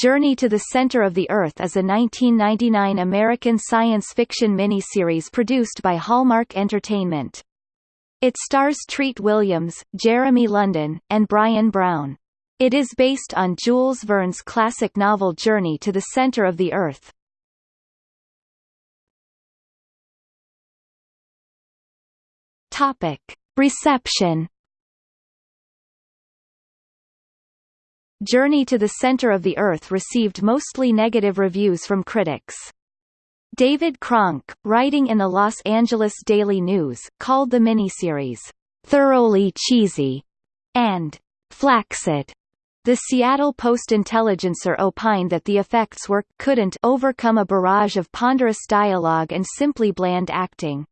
Journey to the Center of the Earth is a 1999 American science fiction miniseries produced by Hallmark Entertainment. It stars Treat Williams, Jeremy London, and Bryan Brown. It is based on Jules Verne's classic novel Journey to the Center of the Earth. Topic. Reception Journey to the Center of the Earth received mostly negative reviews from critics. David Kronke, writing in the Los Angeles Daily News, called the miniseries, "...thoroughly cheesy," and "...flaccid." The Seattle Post-Intelligencer opined that the effects were couldn't overcome a barrage of ponderous dialogue and simply bland acting.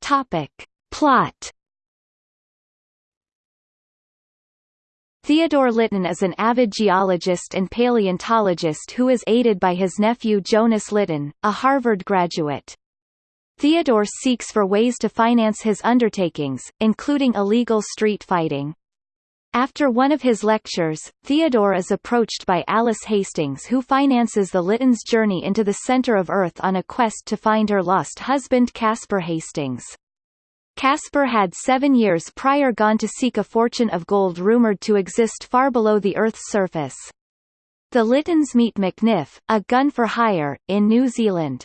Topic. Plot Theodore Litton is an avid geologist and paleontologist who is aided by his nephew Jonas Litton, a Harvard graduate. Theodore seeks for ways to finance his undertakings, including illegal street fighting. After one of his lectures, Theodore is approached by Alice Hastings who finances the Littons' journey into the center of Earth on a quest to find her lost husband Caspar Hastings. Caspar had seven years prior gone to seek a fortune of gold rumoured to exist far below the Earth's surface. The Littons meet McNiff, a gun for hire, in New Zealand.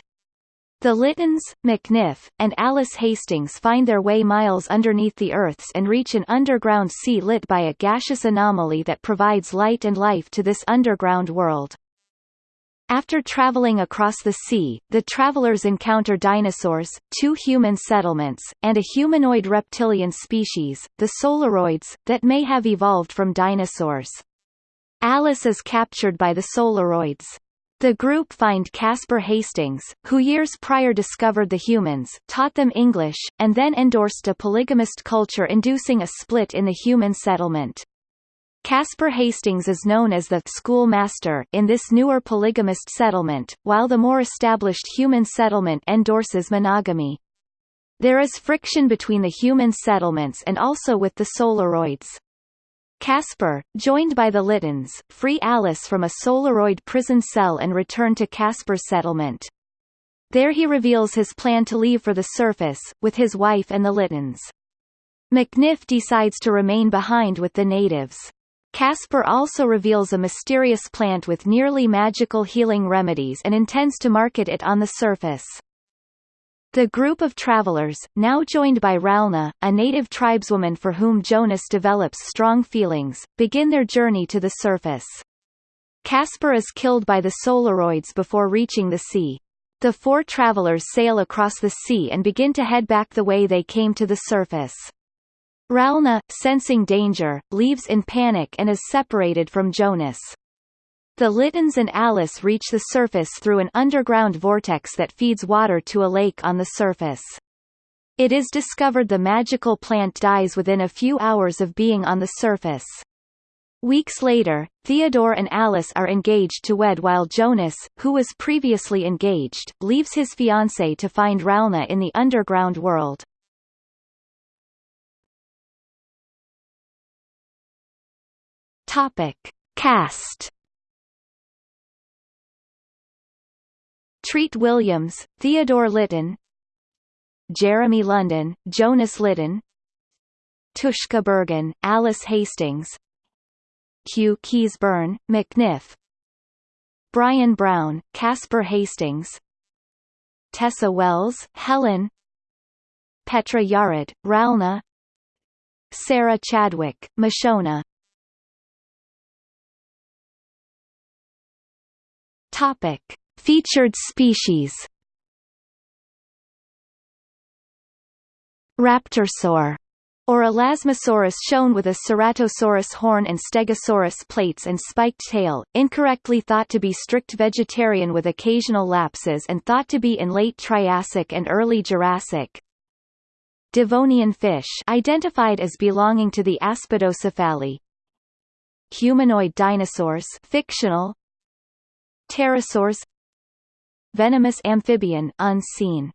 The Littons, McNiff, and Alice Hastings find their way miles underneath the Earth's and reach an underground sea lit by a gaseous anomaly that provides light and life to this underground world. After traveling across the sea, the travelers encounter dinosaurs, two human settlements, and a humanoid reptilian species, the Solaroids, that may have evolved from dinosaurs. Alice is captured by the Solaroids. The group find Caspar Hastings, who years prior discovered the humans, taught them English, and then endorsed a polygamist culture inducing a split in the human settlement. Caspar Hastings is known as the schoolmaster in this newer polygamist settlement, while the more established human settlement endorses monogamy. There is friction between the human settlements and also with the Solaroids. Casper, joined by the Littons, free Alice from a Solaroid prison cell and return to Caspar's settlement. There he reveals his plan to leave for the surface, with his wife and the Littons. McNiff decides to remain behind with the natives. Caspar also reveals a mysterious plant with nearly magical healing remedies and intends to market it on the surface. The group of travelers, now joined by Ralna, a native tribeswoman for whom Jonas develops strong feelings, begin their journey to the surface. Casper is killed by the Solaroids before reaching the sea. The four travelers sail across the sea and begin to head back the way they came to the surface. Ralna, sensing danger, leaves in panic and is separated from Jonas. The Littons and Alice reach the surface through an underground vortex that feeds water to a lake on the surface. It is discovered the magical plant dies within a few hours of being on the surface. Weeks later, Theodore and Alice are engaged to wed while Jonas, who was previously engaged, leaves his fiancée to find Ralna in the underground world. Topic. Cast Treat Williams, Theodore Litton Jeremy London, Jonas Litton Tushka Bergen, Alice Hastings Hugh Keays-Byrne, McNiff Bryan Brown, Casper Hastings Tessa Wells, Helen Petra Yared, Ralna Sarah Chadwick, Mashona Topic: Featured species. Raptorsaur or Elasmosaurus shown with a Ceratosaurus horn and Stegosaurus plates and spiked tail, incorrectly thought to be strict vegetarian with occasional lapses and thought to be in late Triassic and early Jurassic. Devonian fish identified as belonging to the Aspidocephali. Humanoid dinosaurs fictional, pterosaurs venomous amphibian unseen